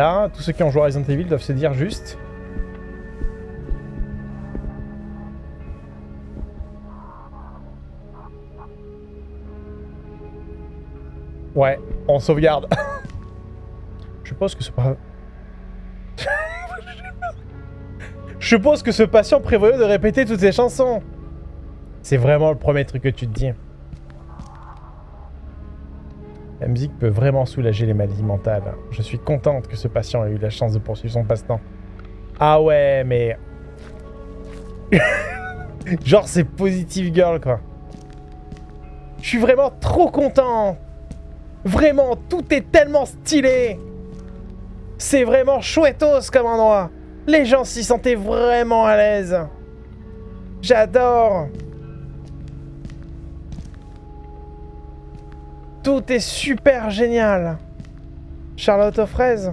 Là, tous ceux qui ont joué à Resident Evil doivent se dire juste... Ouais, on sauvegarde. Je pense que ce pas... Je suppose que ce patient prévoyait de répéter toutes ces chansons. C'est vraiment le premier truc que tu te dis. Musique peut vraiment soulager les maladies mentales. Je suis contente que ce patient ait eu la chance de poursuivre son passe-temps. Ah ouais, mais... Genre, c'est positive girl, quoi. Je suis vraiment trop content. Vraiment, tout est tellement stylé. C'est vraiment chouettos comme endroit. Les gens s'y sentaient vraiment à l'aise. J'adore. Tout est super génial. Charlotte aux fraises.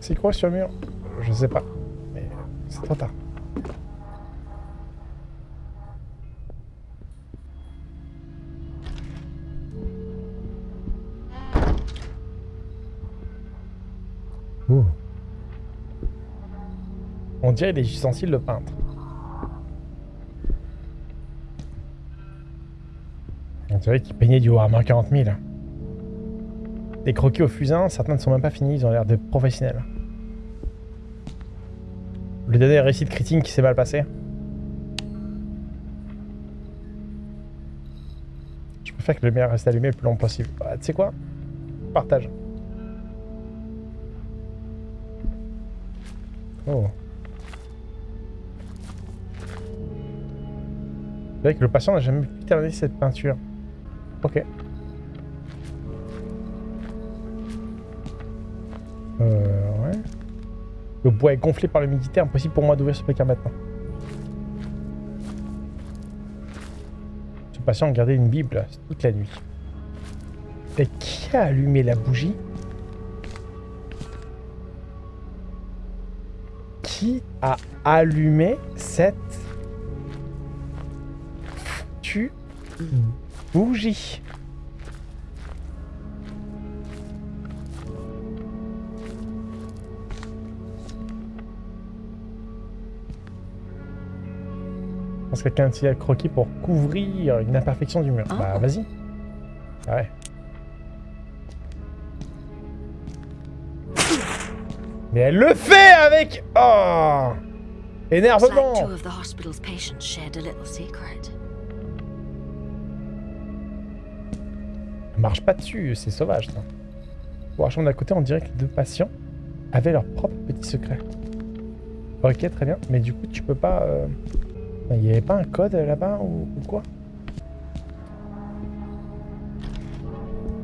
C'est quoi sur le mur? Je sais pas. Mais c'est trop tard. Ouh. On dirait les ustensiles de peintre. On dirait qu'il peignait du Warhammer 40 000. Des croquis au fusain, certains ne sont même pas finis, ils ont l'air de professionnels. Le dernier récit de critique qui s'est mal passé. Je préfère que le lumière reste allumé le plus longtemps possible. Bah, tu sais quoi? Partage. Oh. C'est vrai que le patient n'a jamais pu terminer cette peinture. Ok. Euh, ouais. Le bois est gonflé par l'humidité, impossible pour moi d'ouvrir ce placard maintenant. Ce patient gardé une bible toute la nuit. Et qui a allumé la bougie? Qui a allumé cette tu bougie Je pense que quelqu'un a le croquis pour couvrir une imperfection du mur. Bah Ah. vas-y. Ouais. Mais elle le fait avec... Oh Énervement marche pas dessus, c'est sauvage ça. Pour la chambre d'à côté, on dirait que les deux patients avaient leur propre petit secret. Ok, très bien. Mais du coup, tu peux pas... euh, Il n'y avait pas un code là-bas ou, quoi?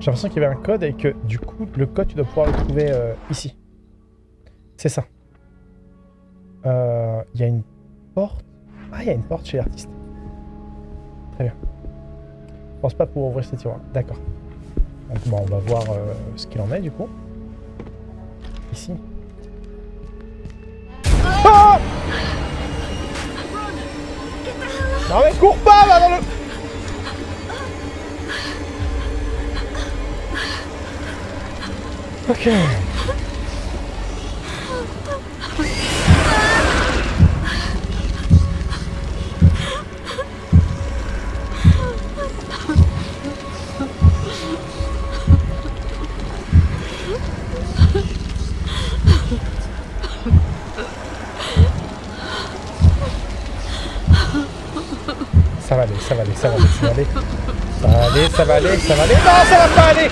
J'ai l'impression qu'il y avait un code et que du coup, le code, tu dois pouvoir le trouver euh, ici. C'est ça. Euh, Il y a une porte. Ah, il y a une porte chez l'artiste. Très bien. Je pense pas pouvoir ouvrir cette tiroir. D'accord. Donc bon, on va voir euh, ce qu'il en est du coup. Ici. Ah non mais cours pas là dans le... Ok. Ça va aller, ça va aller, ça va aller, ça va aller. Ça va aller, ça va aller, ça va aller. Non, ça va pas aller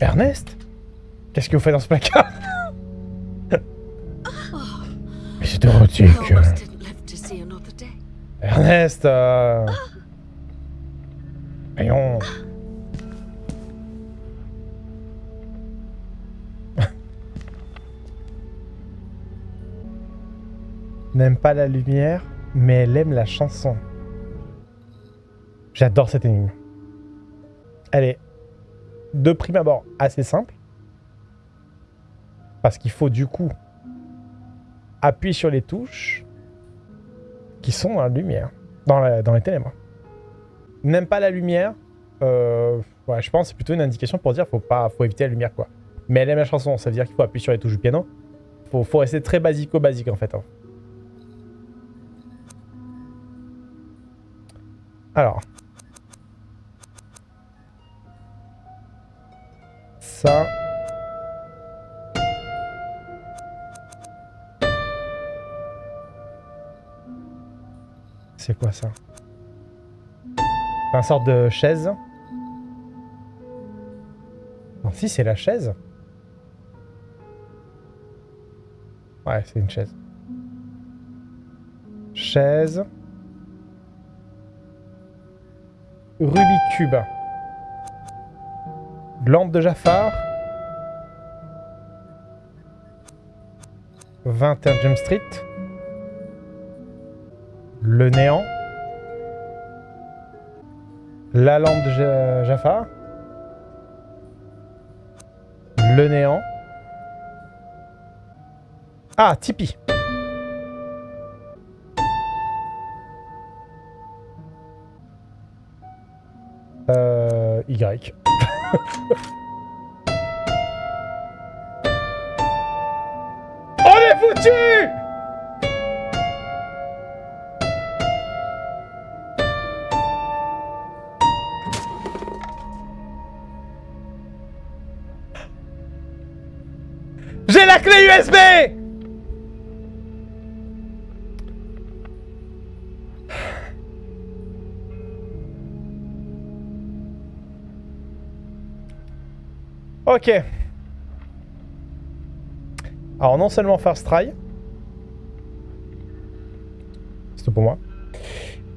Ernest? Qu'est-ce que vous faites dans ce placard? Mais c'est see another day. Ernest euh... Voyons. N'aime pas la lumière, mais elle aime la chanson. J'adore cette énigme. Allez. de prime abord assez simple. Parce qu'il faut du coup appuyer sur les touches qui sont dans la lumière, dans, dans les ténèbres. N'aime pas la lumière, euh, ouais, je pense c'est plutôt une indication pour dire faut pas, faut éviter la lumière quoi. Mais elle aime la chanson, ça veut dire qu'il faut appuyer sur les touches du piano. Faut, faut rester très basico-basique en fait. hein. Alors. Ça. C'est quoi ça? C'est un sorte de chaise. Non, si, c'est la chaise. Ouais, c'est une chaise. Chaise. Rubik's Cube. Lampe de Jafar. 21 Jump Street. Le néant. La lampe de Ja- Jafar. Le néant. Ah, Tipeee. Euh, y. On est foutu USB Ok. Alors non seulement first try. C'est pour moi.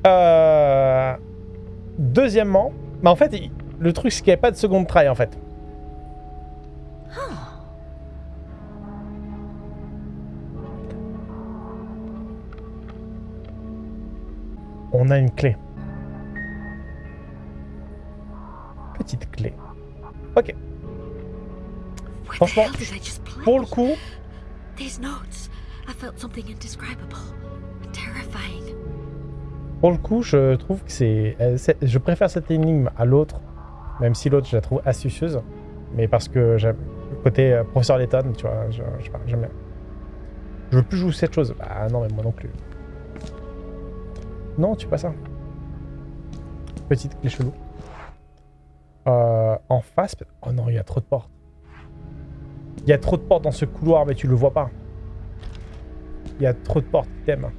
Euh, Deuxièmement, bah en fait, le truc c'est qu'il n'y avait pas de seconde try en fait. A une clé. Petite clé. Ok. Franchement? Pour le coup, These notes. I felt something indescribable. Terrifying. Pour le coup, je trouve que c'est, euh, c'est- je préfère cette énigme à l'autre, même si l'autre je la trouve astucieuse, mais parce que j'aime le côté euh, professeur Letton, tu vois, j'aime bien. Je veux plus jouer cette chose. Bah non, mais moi non plus. Non, tu pas ça. Petite clé chelou. Euh, en face, oh non, il y a trop de portes. Il y a trop de portes dans ce couloir, mais tu le vois pas. Il y a trop de portes, t'aimes.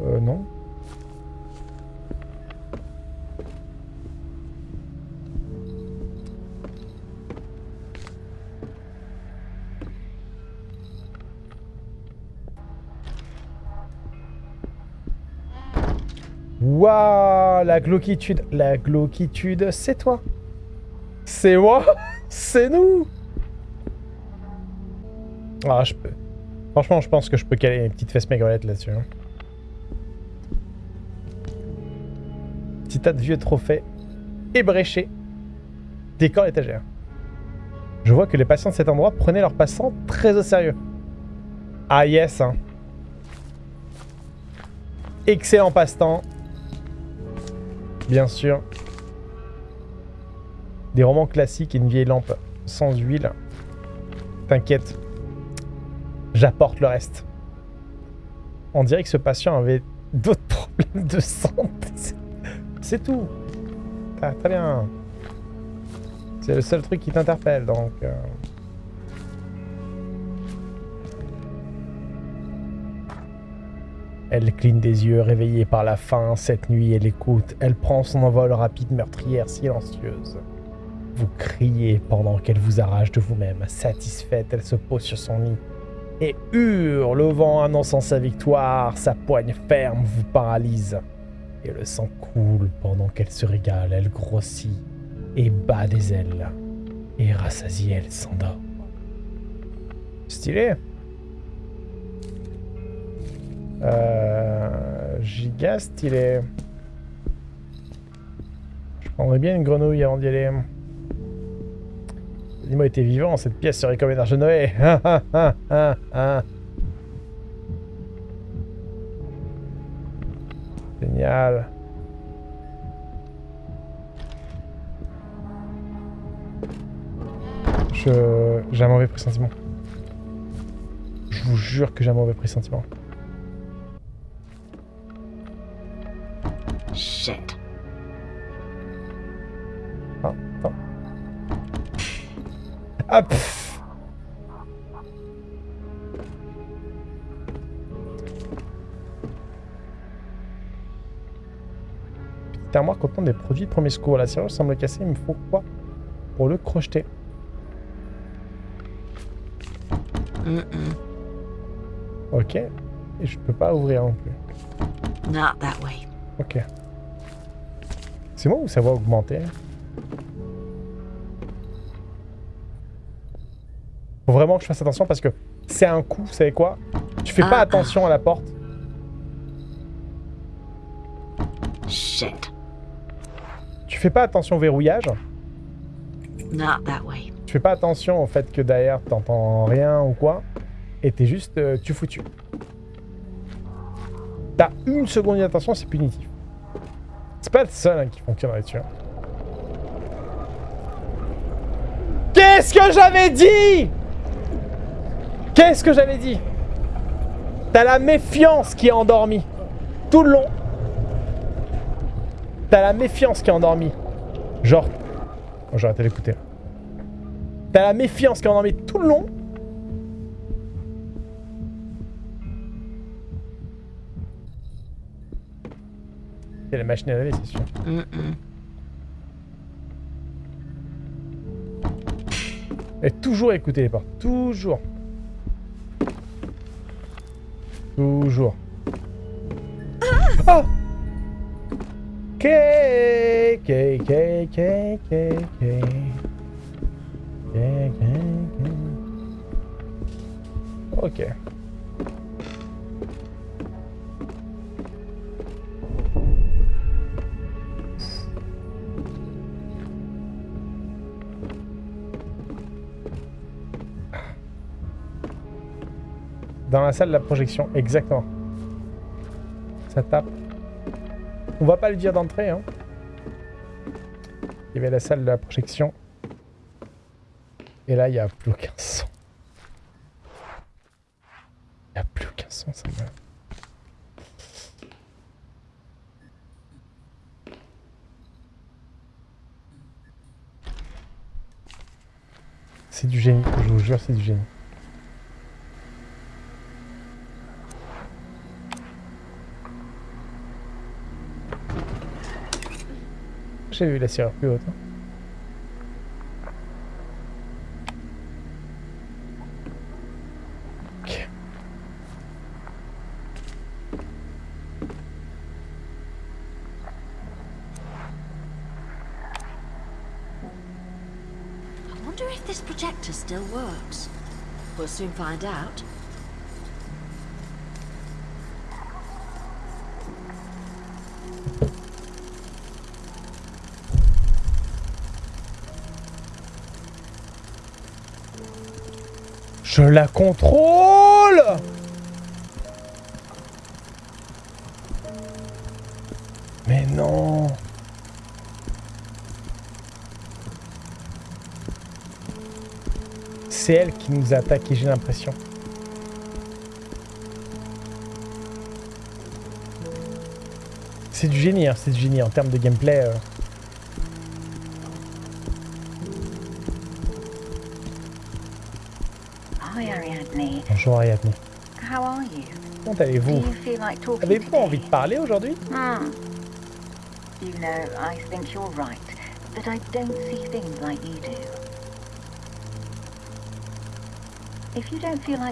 Euh, non. La glauquitude. La glauquitude, c'est toi. C'est moi. c'est nous. Ah, je peux. Franchement, je pense que je peux caler une petite fesse maigrelette là-dessus. hein. Petit tas de vieux trophées ébréchés. Décor étagère. Je vois que les patients de cet endroit prenaient leurs passants très au sérieux. Ah yes, hein. Excellent passe-temps. Bien sûr. Des romans classiques et une vieille lampe sans huile. T'inquiète. J'apporte le reste. On dirait que ce patient avait d'autres problèmes de santé. C'est- tout. Ah, très bien. C'est le seul truc qui t'interpelle, donc... euh. Elle cligne des yeux, réveillée par la faim. Cette nuit, elle écoute. Elle prend son envol rapide, meurtrière, silencieuse. Vous criez pendant qu'elle vous arrache de vous-même. Satisfaite, elle se pose sur son lit et hurle, le vent annonçant sa victoire. Sa poigne ferme vous paralyse. Et le sang coule pendant qu'elle se régale. Elle grossit et bat des ailes. Et rassasiée, elle s'endort. Stylé. Euh, giga stylé. prendrais bien une grenouille avant d'y aller. Dis-moi, était vivant, cette pièce serait comme une arche de Noé. Ah, ah, ah. Génial. Je... J'ai un mauvais pressentiment. Je vous jure que j'ai un mauvais pressentiment. Shit. Ah, pff. Petite armoire contenant des produits de premier secours. La serrure semble cassée, il me faut quoi pour le crocheter Mm-mm. Ok. Et je peux pas ouvrir non plus. Not that way. Ok. C'est moi ou ça va augmenter? Faut vraiment que je fasse attention parce que c'est un coup, vous savez quoi? Tu fais pas Ah, attention à la porte. Shit. Tu fais pas attention au verrouillage? Not that way. Tu fais pas attention au fait que derrière t'entends rien ou quoi? Et t'es juste euh, tu foutu. T'as une seconde d'attention, c'est punitif. C'est pas le seul hein, qui fonctionne là-dessus. hein. Qu'est-ce que j'avais dit? Qu'est-ce que j'avais dit? T'as la méfiance qui est endormie. Tout le long. T'as la méfiance qui est endormie. Genre... Oh, J'aurais arrêté d'écouter. T'as la méfiance qui est endormie tout le long. Machine à laver, c'est sûr. Et toujours écouter les portes. Toujours. Toujours. Ah K, K. K, K, K. Ok. Dans la salle de la projection, exactement. Ça tape. On va pas le dire d'entrée, hein. Il y avait la salle de la projection. Et là, il n'y a plus aucun son. Il n'y a plus aucun son, ça me... C'est du génie, je vous jure, c'est du génie. I wonder if this projector still works. We'll soon find out. Je la contrôle Mais non C'est elle qui nous a attaqué, j'ai l'impression. C'est du génie, hein, c'est du génie en termes de gameplay. euh.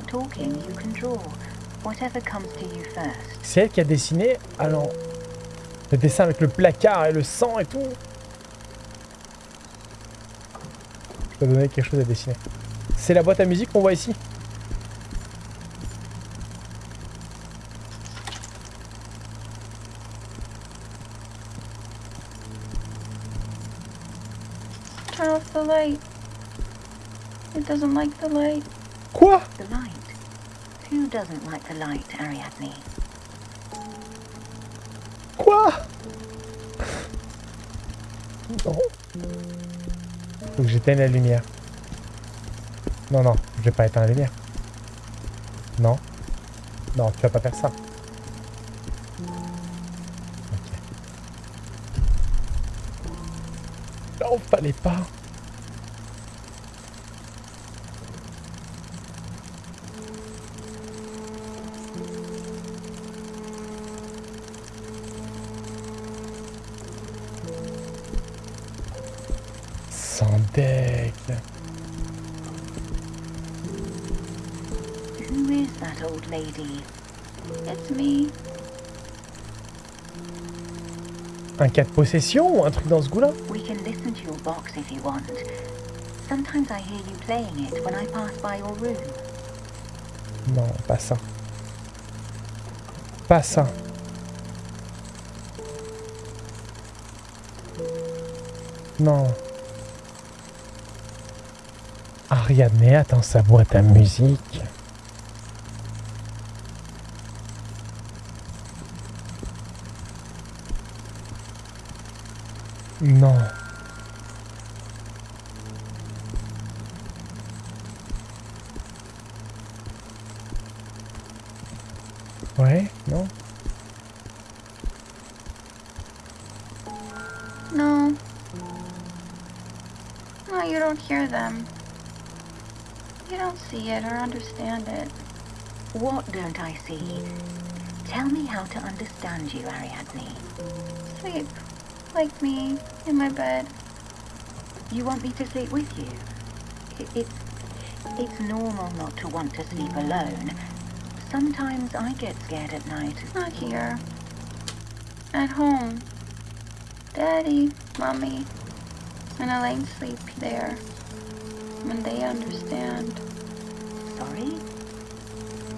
Talking, you can draw. Whatever comes to you first. C'est elle qui a dessiné alors le dessin avec le placard et le sang et tout. Je peux donner quelque chose à dessiner. C'est la boîte à musique qu'on voit ici. turn off the light. It doesn't like the light. Quoi? The light. Who doesn't like the light, Ariadne? Quoi? Non. Faut que j'éteigne la lumière. Non, non, je vais pas éteindre la lumière. Non. Non, tu vas pas faire ça. Ok. Non, fallait pas. Un cas de possession ou un truc dans ce goût-là We can listen to your box if you want. Sometimes I hear you playing it when I pass by your room. Non, pas ça. Pas ça. Non. Ariadne attend sa boîte à musique. Non. Ouais, No? No. No, you don't hear them. You don't see it or understand it. What don't I see? Tell me how to understand you, Ariadne. Sleep. Like me, in my bed. You want me to sleep with you? It's, it's normal not to want to sleep alone. Sometimes I get scared at night. Not here. At home. Daddy, Mommy, and Elaine sleep there. When they understand. Sorry?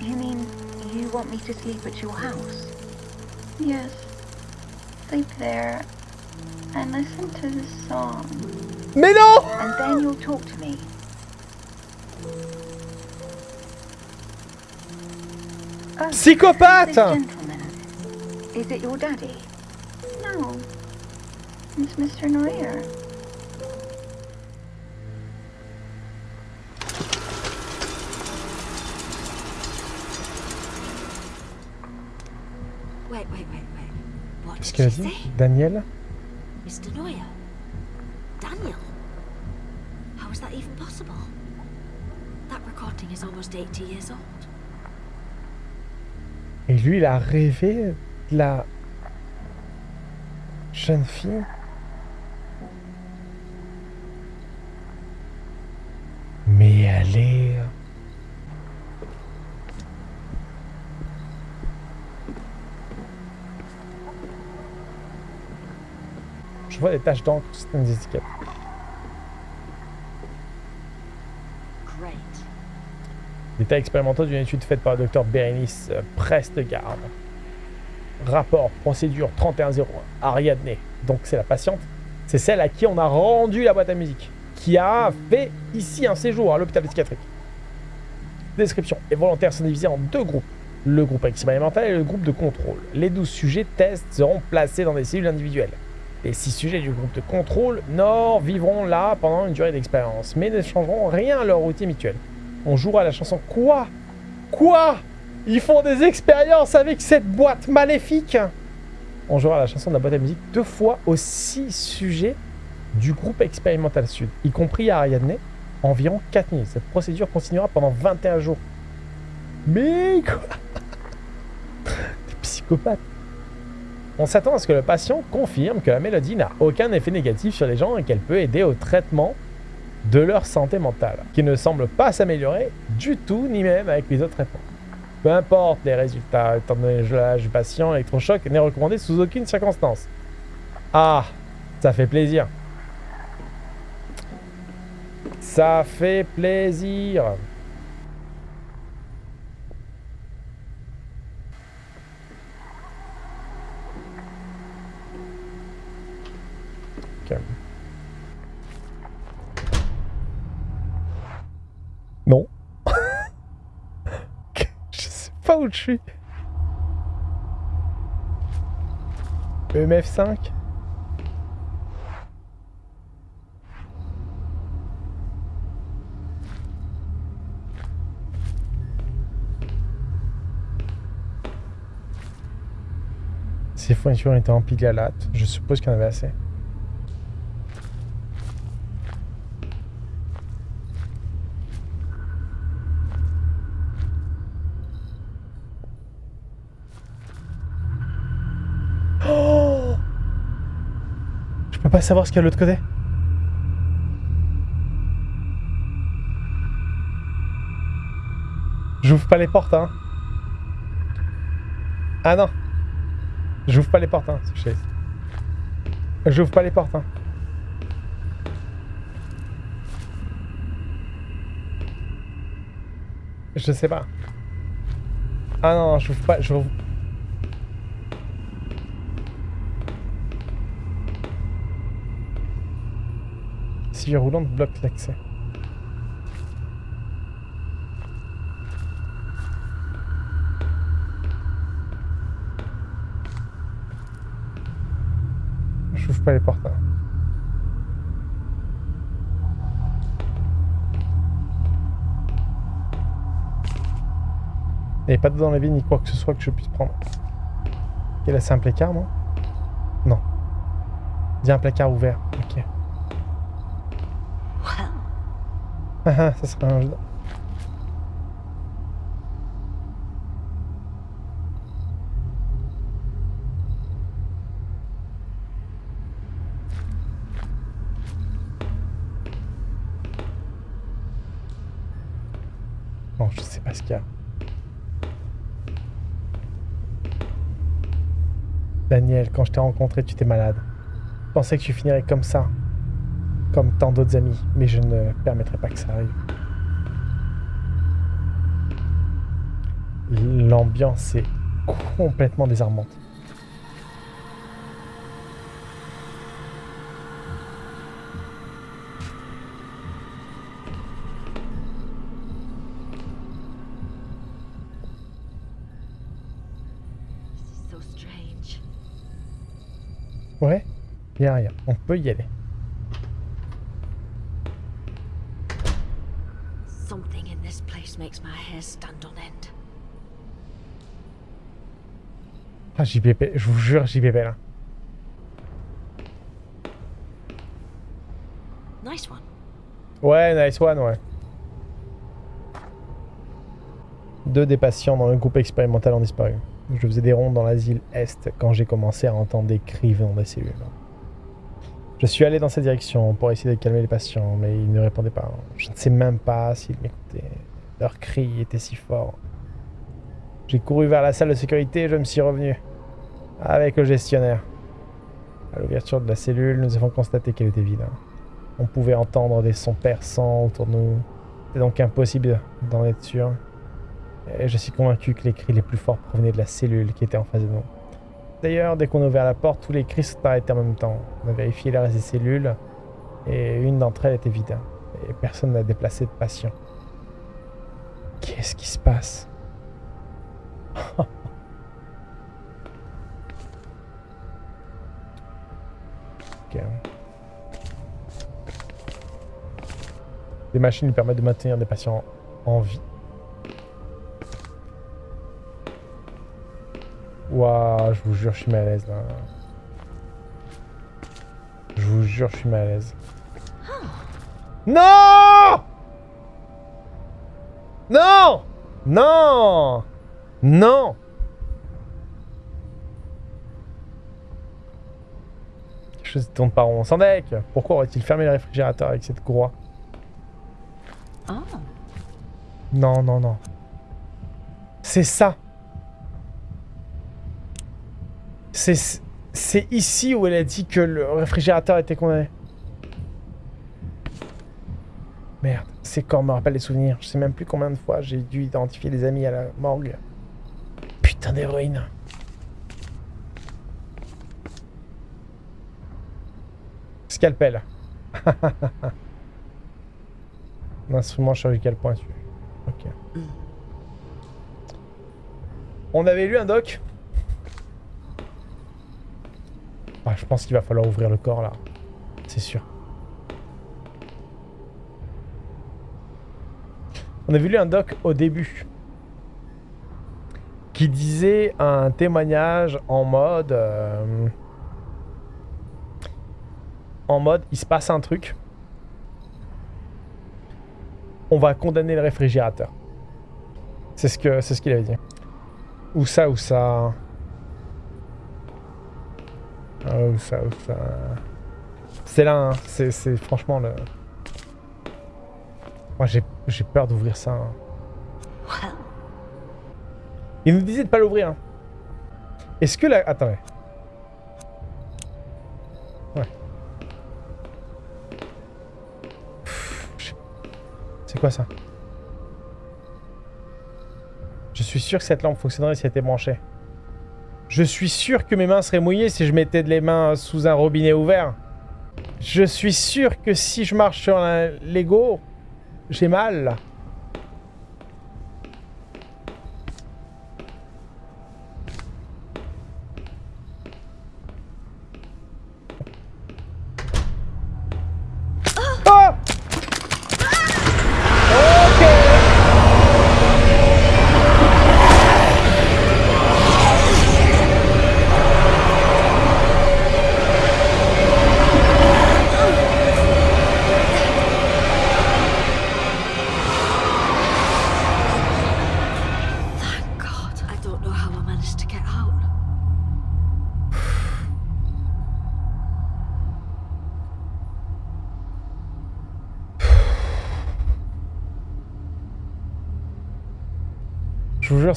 You mean you want me to sleep at your house? Yes. Sleep there. And listen to the song. Mais non And then you'll talk to me. Oh, Psychopathe gentleman. Is it your daddy? No. It's Mr. Neuer. Wait, wait, wait, wait. What did she say? Daniel? Mr. Neuer? Daniel? How is that even possible? That recording is almost 80 years old. Et lui, il a rêvé de la jeune fille? Mais elle est... Des taches d'encre sur certaines étiquettes. Great. Détails expérimentaux d'une étude faite par le docteur Bérénice euh, Prestegarde. Rapport, procédure 3101, Ariadne. Donc c'est la patiente. C'est celle à qui on a rendu la boîte à musique. Qui a fait ici un séjour à l'hôpital psychiatrique. Description. Les volontaires sont divisés en deux groupes. Le groupe expérimental et le groupe de contrôle. Les 12 sujets tests seront placés dans des cellules individuelles. Les 6 sujets du groupe de contrôle nord vivront là pendant une durée d'expérience, mais ne changeront rien à leur routine habituelle. On jouera la chanson Quoi? Quoi? Ils font des expériences avec cette boîte maléfique On jouera la chanson de la boîte à musique deux fois aux six sujets du groupe expérimental sud, y compris à Ariadne, environ 4 minutes. Cette procédure continuera pendant 21 jours. Mais quoi? Des psychopathes on s'attend à ce que le patient confirme que la mélodie n'a aucun effet négatif sur les gens et qu'elle peut aider au traitement de leur santé mentale, qui ne semble pas s'améliorer du tout, ni même avec les autres traitements. Peu importe les résultats, étant donné l'âge du patient, l'électrochoc n'est recommandé sous aucune circonstance. Ah, ça fait plaisir. Ça fait plaisir. Ok. Non. je je suis. EMF5 Ces fournitures étaient emplies à latte. Je suppose qu'il y en avait assez. Oh Je peux pas savoir ce qu'il y a de l'autre côté. J'ouvre pas les portes, hein. Ah non. J'ouvre pas les portes, hein. J'ouvre pas les portes, hein. Je sais pas. Ah non, j'ouvre pas, j'ouvre... Roulante bloque l'accès. J'ouvre pas les portes. hein. Il n'y avait pas de dans la vie ni quoi que ce soit que je puisse prendre. Ok, là c'est un placard, non? Non. Il y a un placard ouvert. Ok. Well, Ah ah, ça serait un jeu. Bon, je sais pas ce qu'il y a. Daniel, quand je t'ai rencontré, tu étais malade. Je pensais que tu finirais comme ça comme tant d'autres amis, mais je ne permettrai pas que ça arrive. L'ambiance est complètement désarmante. Ouais, a rien. On peut y aller. Something in this place makes on end. Ah, JPP, je vous jure, JPP là. Nice one. Ouais, nice one, ouais. Deux des patients dans le groupe expérimental ont disparu. Je faisais des rondes dans l'asile Est quand j'ai commencé à entendre des cris venant des cellules. Je suis allé dans cette direction pour essayer de calmer les patients, mais ils ne répondaient pas. Je ne sais même pas s'ils m'écoutaient. Leurs cris étaient si forts. J'ai couru vers la salle de sécurité et je me suis revenu avec le gestionnaire. À l'ouverture de la cellule, nous avons constaté qu'elle était vide. On pouvait entendre des sons perçants autour de nous. C'était donc impossible d'en être sûr. Et je suis convaincu que les cris les plus forts provenaient de la cellule qui était en face de nous. D'ailleurs, dès qu'on a ouvert la porte, tous les cris sont arrêtés en même temps. On a vérifié reste des cellules et une d'entre elles était vide. Et personne n'a déplacé de patient. Qu'est-ce qui se passe? Ok. Les machines lui permettent de maintenir des patients en vie. Waouh, je vous jure, je suis mal à l'aise là. Je vous jure, je suis mal à l'aise. Non Non Non Non Quelque chose ne tourne pas rond. Sandek Pourquoi aurait-il fermé le réfrigérateur avec cette courroie Oh, Non, non, non. C'est ça. C'est c'est ici où elle a dit que le réfrigérateur était condamné. Merde, ces corps me rappellent des souvenirs. Je sais même plus combien de fois j'ai dû identifier des amis à la morgue. Putain d'héroïne. Scalpel. Un instrument chirurgical pointu. Ok. On avait lu un doc. Ah, je pense qu'il va falloir ouvrir le corps là. C'est sûr. On avait lu un doc au début qui disait un témoignage en mode euh, en mode il se passe un truc. On va condamner le réfrigérateur. C'est ce qu'il avait dit. Ou ça ou ça. Ou ça ça. C'est là hein. c'est franchement le. Moi j'ai j'ai peur d'ouvrir ça hein. Il nous disait de pas l'ouvrir. hein. Est-ce que la... Attends. ouais. C'est quoi ça? Je suis sûr que cette lampe fonctionnerait si elle était branchée. Je suis sûr que mes mains seraient mouillées si je mettais les mains sous un robinet ouvert. Je suis sûr que si je marche sur un Lego, j'ai mal.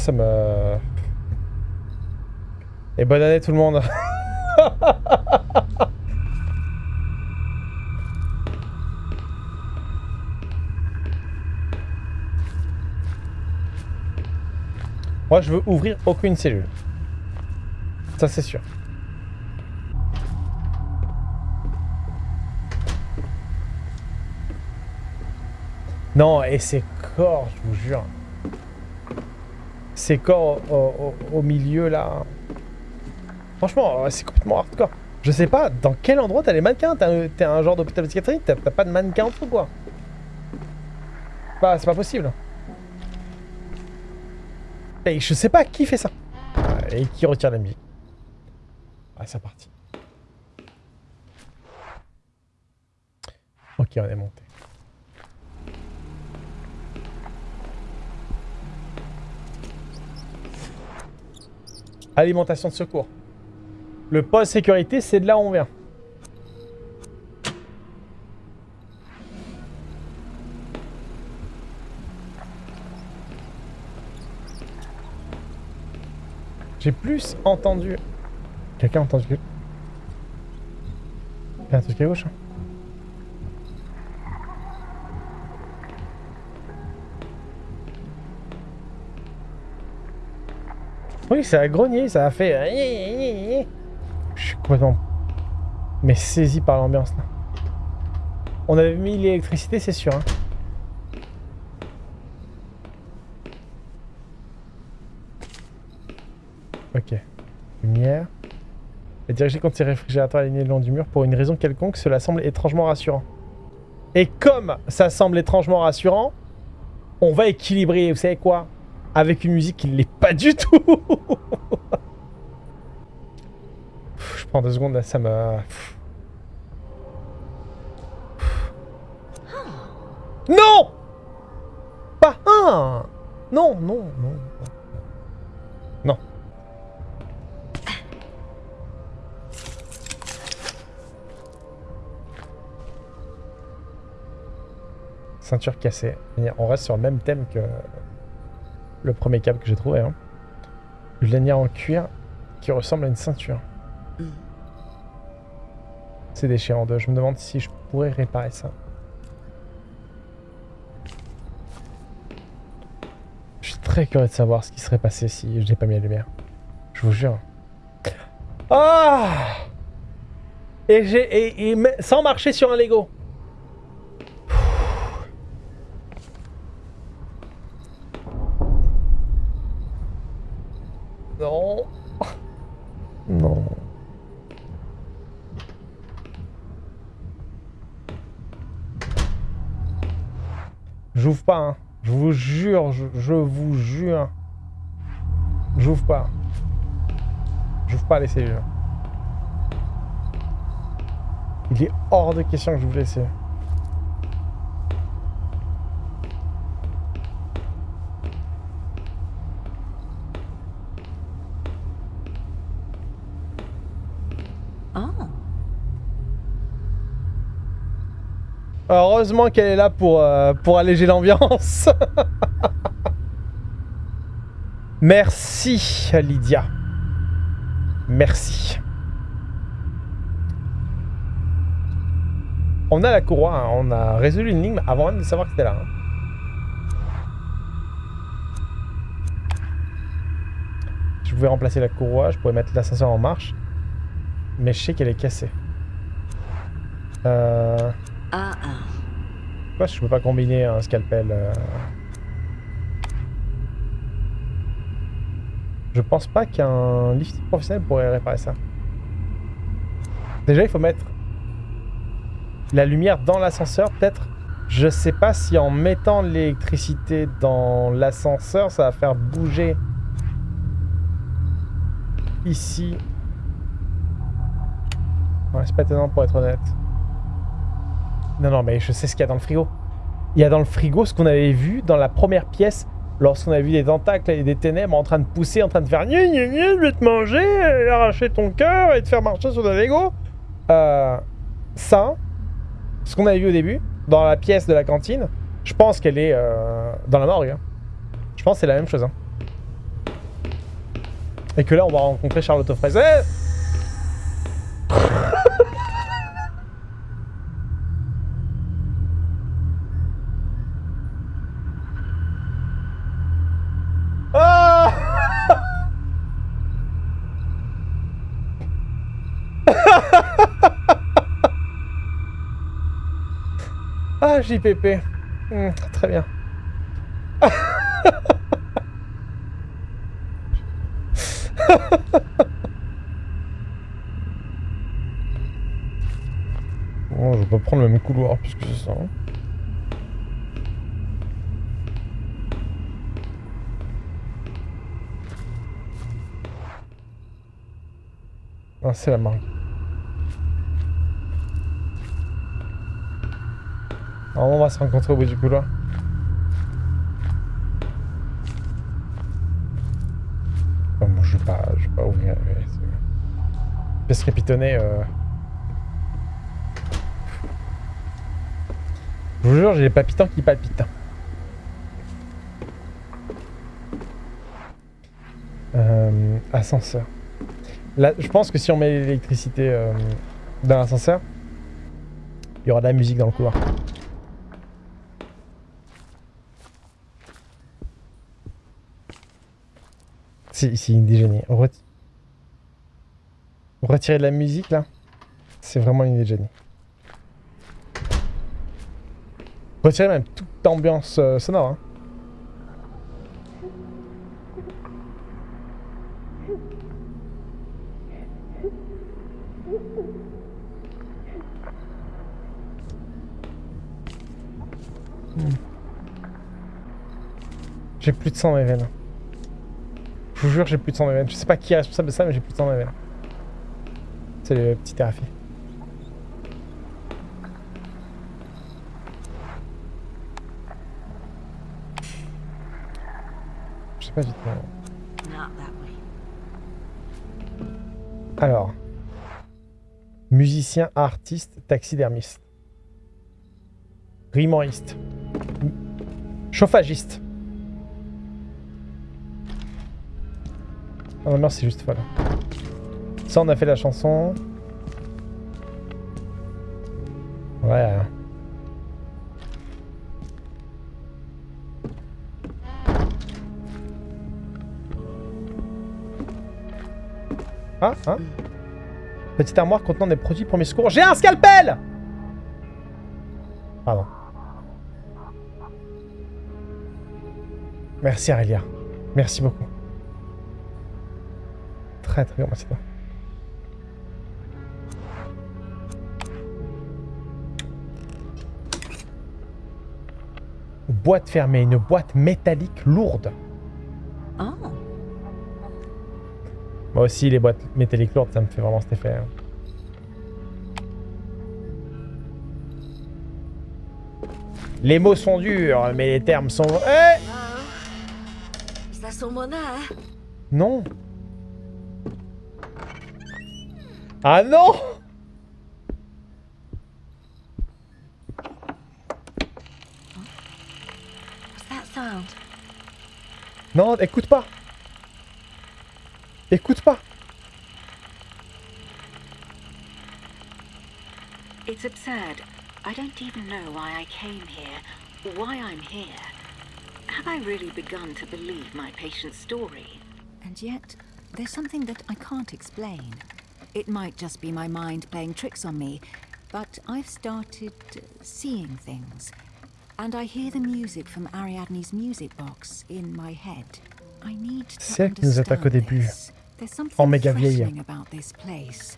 Ça me... Et bonne année tout le monde Moi, je veux ouvrir aucune cellule. Ça, c'est sûr. Non, et ces corps, je vous jure. Ces corps au, milieu, là. Franchement, euh, c'est complètement hardcore. Je sais pas, dans quel endroit t'as les mannequins T'as un- T'es un genre d'hôpital psychiatrique T'as pas de mannequin dessous, quoi Bah, c'est pas possible. Et je sais pas qui fait ça. Euh, Et qui retire la musique. Ah, c'est parti. Ok, on est monté. Alimentation de secours. Le poste sécurité, c'est de là où on vient. J'ai plus entendu... Quelqu'un a entendu... Il y a un truc à gauche. hein? Oui, ça a grogné, ça a fait... euh, Je suis complètement... Mais saisi par l'ambiance, là. On avait mis l'électricité, c'est sûr. Hein. Ok. Lumière. Et diriger contre ces réfrigérateurs alignés le long du mur pour une raison quelconque, cela semble étrangement rassurant. Et comme ça semble étrangement rassurant, on va équilibrer, vous savez quoi? Avec une musique qui ne l'est pas du tout Je prends deux secondes, là, ça me... Non Pas un Non, non, non. Non. Ceinture cassée. On reste sur le même thème que le premier câble que j'ai trouvé. Hein. Une lanière en cuir qui ressemble à une ceinture. C'est déchiré en deux. Je me demande si je pourrais réparer ça. Je suis très curieux de savoir ce qui serait passé si je n'ai pas mis la lumière. Je vous jure. Ah Et j'ai et, et me- sans marcher sur un Lego. Non. Non. J'ouvre hein. Je vous jure, je, je vous jure. J'ouvre pas. J'ouvre pas les cellules. Il est hors de question que je vous laisse. Heureusement qu'elle est là pour, euh, alléger l'ambiance. Merci, Lydia. Merci. On a la courroie, hein. on a résolu l'énigme avant même de savoir que c'était là. hein. Je pouvais remplacer la courroie, je pourrais mettre l'ascenseur en marche. Mais je sais qu'elle est cassée. Euh... Uh-uh. Pourquoi je peux pas combiner un scalpel euh Je pense pas qu'un lift professionnel pourrait réparer ça. Déjà, il faut mettre la lumière dans l'ascenseur, peut-être. Je sais pas si en mettant l'électricité dans l'ascenseur, ça va faire bouger ici. Ouais, c'est pas étonnant pour être honnête. Non, non, mais je sais ce qu'il y a dans le frigo. Il y a dans le frigo ce qu'on avait vu dans la première pièce lorsqu'on a vu des tentacles et des ténèbres en train de pousser, en train de faire gna gna, je vais te manger, arracher ton cœur et te faire marcher sur des Lego. Euh, ça, ce qu'on avait vu au début, dans la pièce de la cantine, je pense qu'elle est euh, dans la morgue. hein. Je pense que c'est la même chose. hein. Et que là, on va rencontrer Charlotte aux JPP. Hmm, très bien. Bon, je vais pas prendre le même couloir puisque c'est ça. hein. Ah, c'est la marque. On va se rencontrer au bout du couloir. Enfin, bon, je vais pas, je vais pas ouvrir. ouais, c'est- Pièce répitonnée. Euh... Je vous jure, j'ai les palpitants qui palpitent. Euh, ascenseur. Là, je pense que si on met l'électricité euh, dans l'ascenseur, il y aura de la musique dans le couloir. C'est c'est une idée génie. Ret- Retirer de la musique là, c'est vraiment une idée. Retirer même toute ambiance euh, sonore. hein. J'ai plus de sang dans mes veines. Je vous jure, j'ai plus de sang dans mes veines. Je sais pas qui est responsable de ça, mais j'ai plus de sang dans mes veines. C'est le petit thérapie. Je sais pas du tout. Not that way. Alors. Musicien, artiste, taxidermiste. Rimoriste. Chauffagiste. Ah non, c'est juste folle. Ça, on a fait la chanson. Ouais. Ah, hein Petite armoire contenant des produits mes secours. J'ai un scalpel Pardon. Merci Aurélia. Merci beaucoup. Très très grand bâtiment. Boîte fermée, une boîte métallique lourde. Oh, Moi aussi, les boîtes métalliques lourdes, ça me fait vraiment cet effet. hein. Les mots sont durs, mais les termes sont... Eh there someone there? Non Ah non What's that sound? Non, écoute pas Écoute pas It's absurd. I don't even know why I came here, why I'm here. Have I really begun to believe my patient's story? And yet, there's something that I can't explain. It might just be my mind playing tricks on me, but I've started seeing things. And I hear the music from Ariadne's music box in my head. I need to C'est qui nous attaque au understand début. this. There's something En méga vieille. about this place.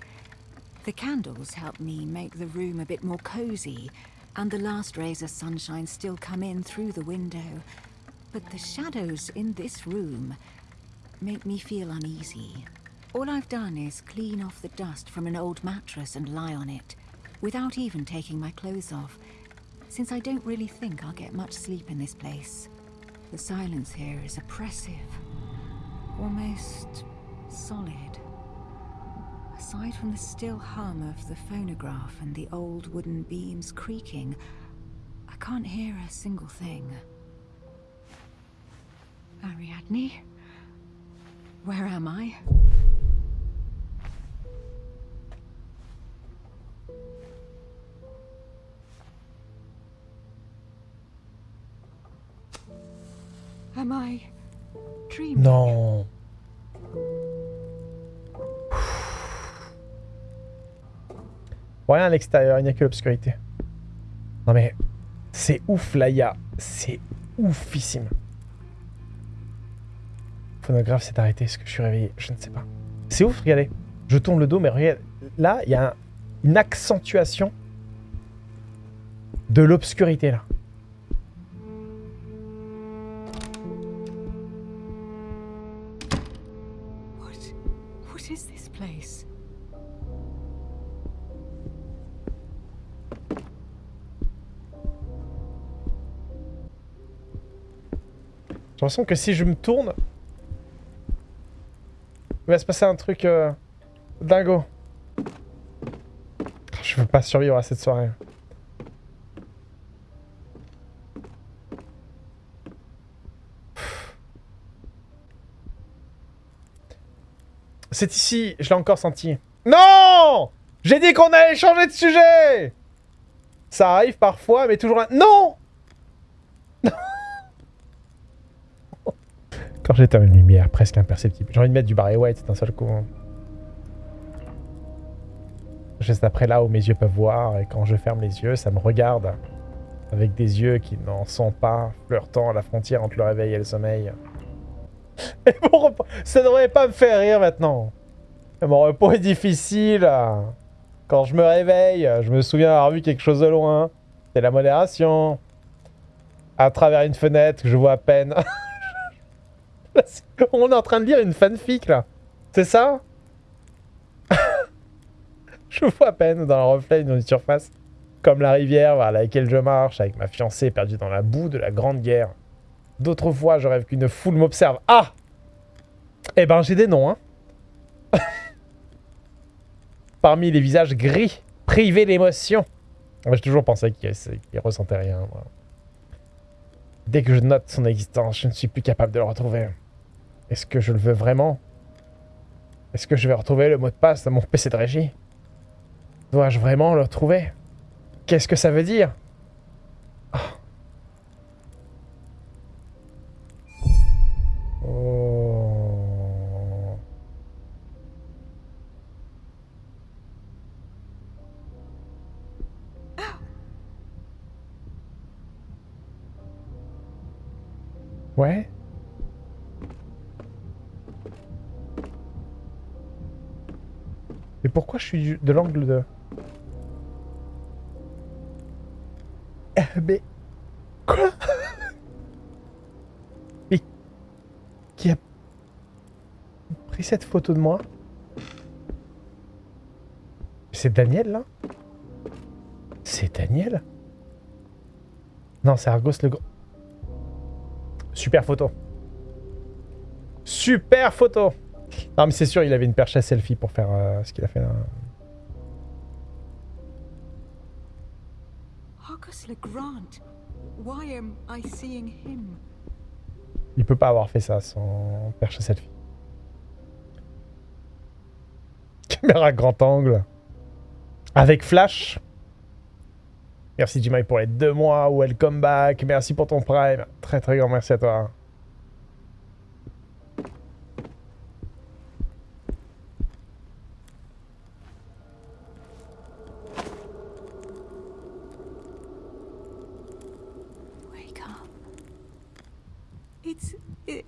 The candles help me make the room a bit more cozy, and the last rays of sunshine still come in through the window. But the shadows in this room make me feel uneasy. All I've done is clean off the dust from an old mattress and lie on it, without even taking my clothes off, since I don't really think I'll get much sleep in this place. The silence here is oppressive, almost solid. Aside from the still hum of the phonograph and the old wooden beams creaking, I can't hear a single thing. Ariadne? Where am I? Non Rien à l'extérieur, il n'y a que l'obscurité. Non mais, c'est ouf là, il y a... C'est oufissime. Phonographe s'est arrêté, est-ce que je suis réveillé? Je ne sais pas. C'est ouf, regardez. Je tourne le dos, mais regarde, là, il y a un- une accentuation de l'obscurité là. J'ai l'impression que si je me tourne, il va se passer un truc euh, dingo. Je veux pas survivre à cette soirée. C'est ici, je l'ai encore senti. Non J'ai dit qu'on allait changer de sujet Ça arrive parfois, mais toujours... un- Non Quand j'éteins une lumière presque imperceptible. J'ai envie de mettre du Barry White d'un seul coup. hein. Juste après là où mes yeux peuvent voir, et quand je ferme les yeux, ça me regarde. Avec des yeux qui n'en sont pas, flirtant à la frontière entre le réveil et le sommeil. Et mon. Ça devrait pas me faire rire maintenant. Mon repos est difficile. Quand je me réveille, je me souviens avoir vu quelque chose de loin. C'est la modération. À travers une fenêtre que je vois à peine. On est en train de lire une fanfic là. C'est ça? Je vois à peine dans le reflet d'une surface. Comme la rivière vers laquelle je marche avec ma fiancée perdue dans la boue de la Grande Guerre. D'autres fois, je rêve qu'une foule m'observe. Ah Eh ben, j'ai des noms, hein. Parmi les visages gris, privés d'émotion. J'ai toujours pensé qu'il qu'il ressentait rien. moi. Dès que je note son existence, je ne suis plus capable de le retrouver. Est-ce que je le veux vraiment? Est-ce que je vais retrouver le mot de passe de mon PC de régie? Dois-je vraiment le retrouver Qu'est-ce que ça veut dire? De l'angle de... Mais... Quoi? Mais... Qui a... pris cette photo de moi? C'est Daniel, là? C'est Daniel? Non, c'est Argos le. Super photo. Super photo Non mais c'est sûr, il avait une perche à selfie pour faire euh, ce qu'il a fait là. Seeing him? Il peut pas avoir fait ça sans perche à selfie. Caméra grand angle. Avec flash. Merci Jimmy pour les deux mois. Welcome back. Merci pour ton prime. Très très grand merci à toi. It's it,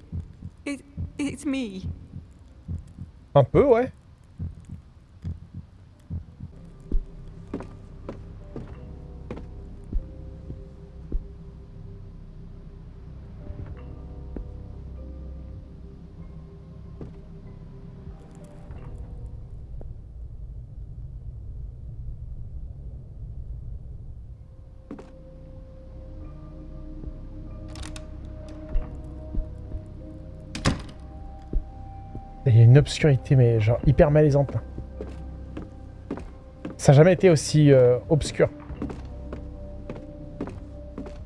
it it's me. Un peu, ouais. Obscurité, mais genre hyper malaisante. Ça n'a jamais été aussi euh, obscur.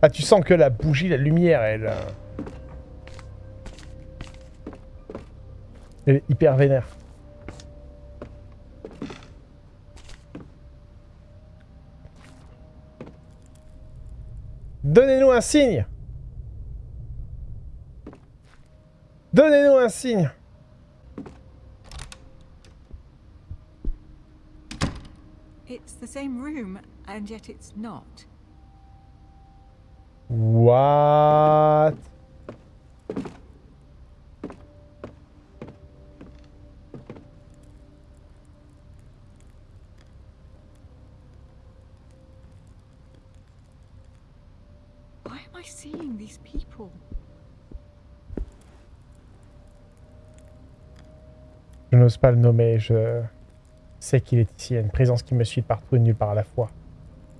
Ah, tu sens que la bougie, la lumière, elle... euh, Elle est hyper vénère. Donnez-nous un signe Donnez-nous un signe same room, and yet it's not. What? Why am I seeing these people? Je n'ose pas le nommer, je sais qu'il est ici. Une présence qui me suit partout et nulle part à la fois.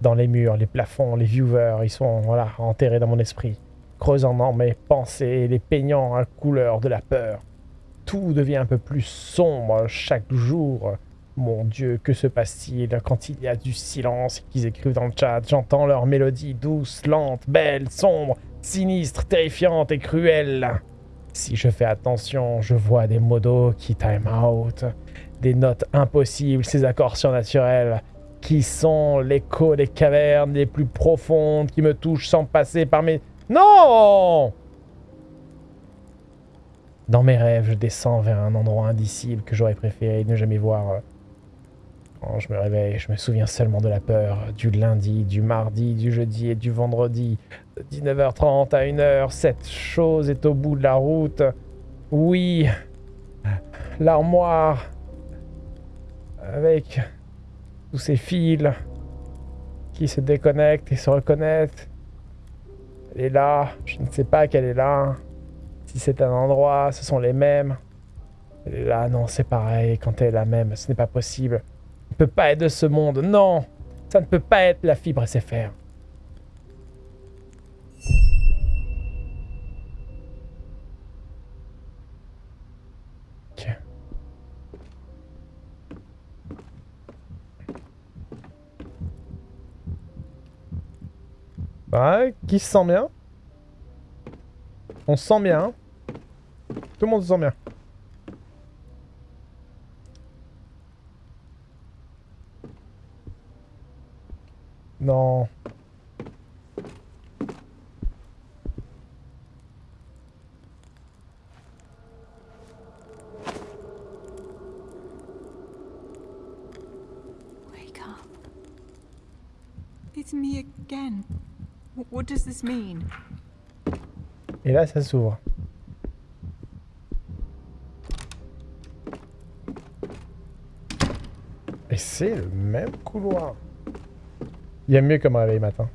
Dans les murs, les plafonds, les viewers, ils sont voilà, enterrés dans mon esprit, creusant dans mes pensées, les peignant à couleur de la peur. Tout devient un peu plus sombre chaque jour. Mon Dieu, que se passe-t-il quand il y a du silence qu'ils écrivent dans le chat? J'entends leur mélodie douce, lente, belle, sombre, sinistre, terrifiante et cruelle. Si je fais attention, je vois des modos qui time out, des notes impossibles, ces accords surnaturels qui sont l'écho des cavernes les plus profondes qui me touchent sans passer par mes... Non Dans mes rêves, je descends vers un endroit indicible que j'aurais préféré ne jamais voir. Quand je me réveille, je me souviens seulement de la peur, du lundi, du mardi, du jeudi et du vendredi, de 19h30 à 1h, cette chose est au bout de la route. Oui, l'armoire, avec tous ces fils qui se déconnectent et se reconnectent. Elle est là, je ne sais pas qu'elle est là. Si c'est un endroit, ce sont les mêmes. Elle est là, non, c'est pareil, quand elle est la même, ce n'est pas possible. Elle ne peut pas être de ce monde, non Ça ne peut pas être la fibre SFR. Ouais, qui se sent bien? On se sent bien. hein? Tout le monde se sent bien. Non. Wake up. It's me again. Wh- What does this mean? Et là, ça s'ouvre. c'est le même couloir. Il y a mieux comme réveil matin.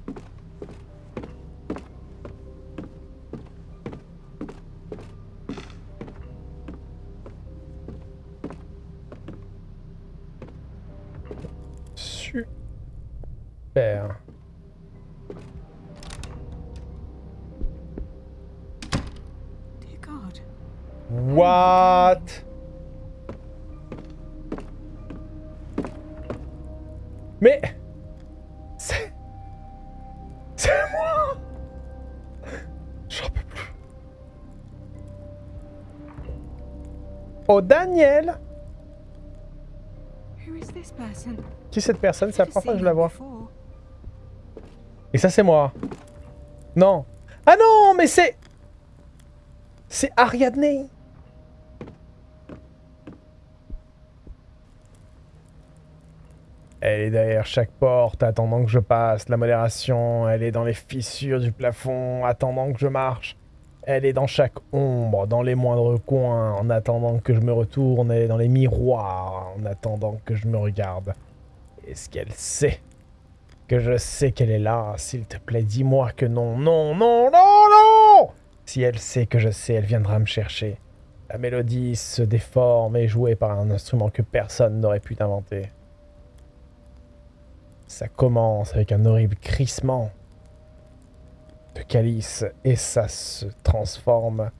Cette personne C'est la première fois que je la vois. Et ça c'est moi. Non. Ah non, mais c'est c'est Ariadne. Elle est derrière chaque porte, attendant que je passe. La modération, elle est dans les fissures du plafond, attendant que je marche. Elle est dans chaque ombre, dans les moindres coins, en attendant que je me retourne. Elle est dans les miroirs, en attendant que je me regarde. Est-ce qu'elle sait que je sais qu'elle est là S'il te plaît, dis-moi que non, non, non, non, non Si elle sait que je sais, elle viendra me chercher. La mélodie se déforme et jouée par un instrument que personne n'aurait pu inventer. Ça commence avec un horrible crissement de calice et ça se transforme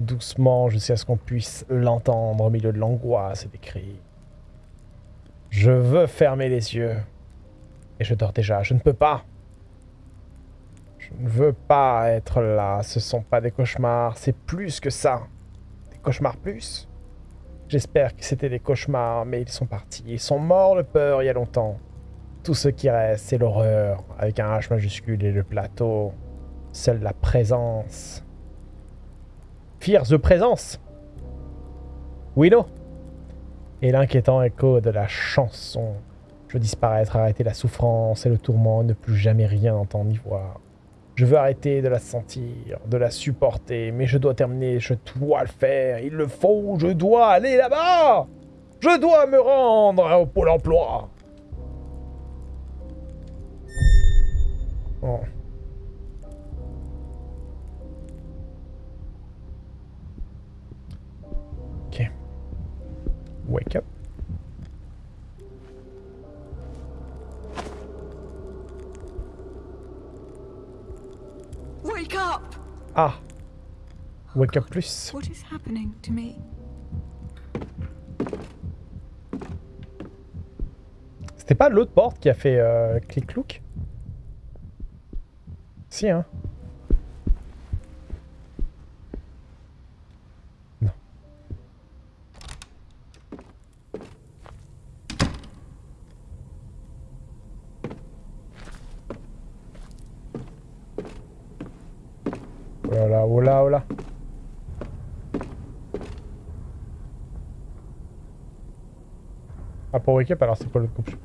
doucement jusqu'à ce qu'on puisse l'entendre au milieu de l'angoisse et des cris. Je veux fermer les yeux. Et je dors déjà, je ne peux pas. Je ne veux pas être là, ce sont pas des cauchemars, c'est plus que ça. Des cauchemars plus J'espère que c'était des cauchemars, mais ils sont partis. Ils sont morts de peur il y a longtemps. Tout ce qui reste, c'est l'horreur, avec un H majuscule et le plateau. Seule la présence. Fear the présence Oui, non Et l'inquiétant écho de la chanson. Je veux disparaître, arrêter la souffrance et le tourment, ne plus jamais rien entendre ni voir. Je veux arrêter de la sentir, de la supporter, mais je dois terminer, je dois le faire, il le faut, je dois aller là-bas Je dois me rendre au pôle emploi. Wake up. Wake up! Ah Wake up plus. What is happening to me? C'était pas l'autre porte qui a fait euh, clic-clouc? Si, hein Non. Oh là là, oh là, oh là. Ah, Up, alors c'est pas l'autre couple.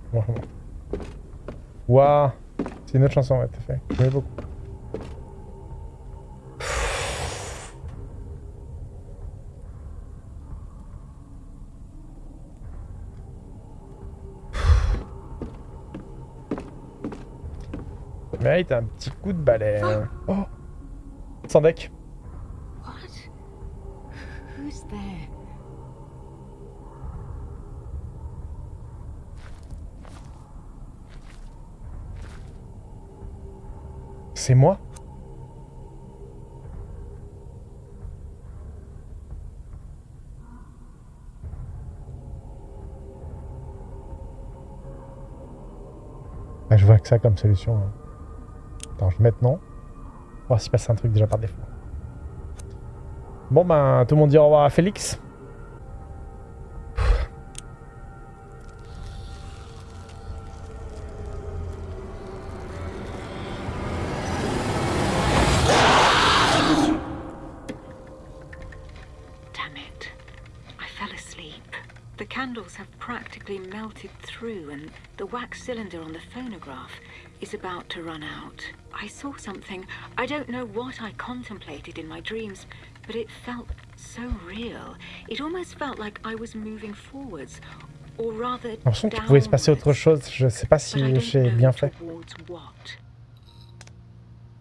Waouh C'est une autre chanson, ouais, t'as fait. J'aimais beaucoup. Mérite un petit coup de balai. hein. Oh Sans deck. C'est moi Ah, je vois que ça comme solution. hein. Attends, je vais non. Voir s'il passe un truc déjà par défaut. Bon ben, tout le monde dit au revoir à Félix. Melted through, and the wax cylinder on the phonograph is about to run out. I saw something. I don't know what I contemplated in my dreams, but it felt so real. It almost felt like I was moving forwards, Or rather, J'ai l'impression qu'il pouvait se passer autre chose. Je sais pas but I si don't j'ai know bien fait. towards what.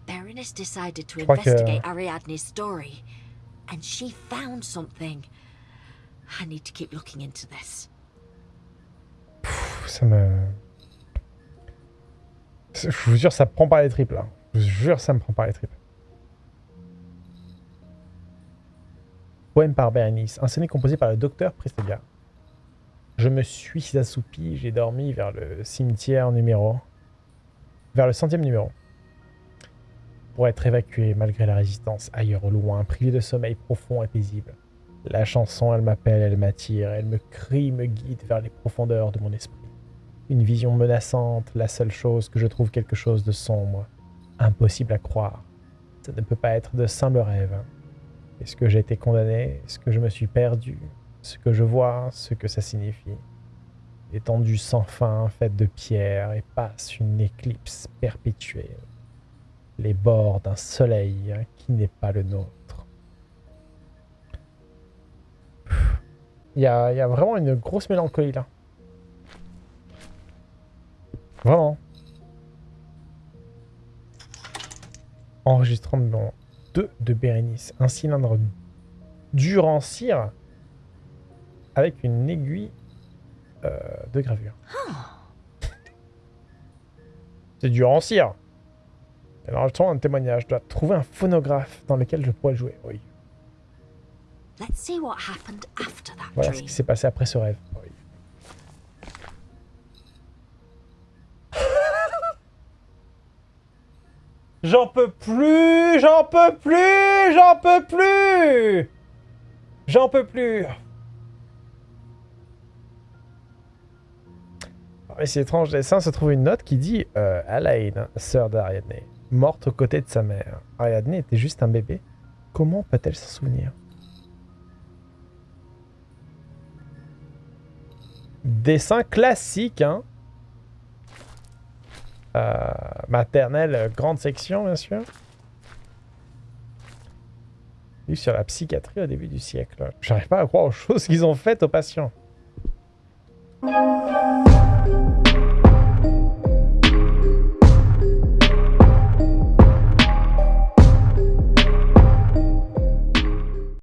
Berenice decided to crois que- investigate Ariadne's story, and she found something. I need to keep looking into this. Ça. Je vous jure, ça me prend par les tripes, là. Je vous jure, ça me prend par les tripes. Poème par Berenice. Un sonnet composé par le docteur Prestelia. Je me suis assoupi, j'ai dormi vers le cimetière numéro... Vers le centième numéro. Pour être évacué malgré la résistance, ailleurs au loin, privé de sommeil profond et paisible. La chanson, elle m'appelle, elle m'attire, elle me crie, me guide vers les profondeurs de mon esprit. Une vision menaçante, la seule chose que je trouve quelque chose de sombre, impossible à croire. Ça ne peut pas être de simples rêves. Est-ce que j'ai été condamné? Est-ce que je me suis perdu? Ce que je vois, ce que ça signifie. Étendue sans fin, faite de pierre, et passe une éclipse perpétuelle. Les bords d'un soleil qui n'est pas le nôtre. Il y il y a vraiment une grosse mélancolie là. Vraiment. Enregistrement numéro 2 de Bérénice. Un cylindre dur en cire avec une aiguille euh, de gravure. C'est dur en cire. Alors, j'attends un témoignage. Je dois trouver un phonographe dans lequel je pourrais jouer. Oui. Let's see what happened after that Voilà ce qui s'est passé après ce rêve. Oui. J'en peux plus, j'en peux plus, j'en peux plus J'en peux plus Mais c'est étrange, dessin se trouve une note qui dit euh, Alain, sœur d'Ariadne, morte aux côtés de sa mère. Ariadne était juste un bébé. Comment peut-elle s'en souvenir? Dessin classique, hein. Euh, maternelle, euh, grande section, bien sûr. Lu sur la psychiatrie au début du siècle. J'arrive pas à croire aux choses qu'ils ont faites aux patients.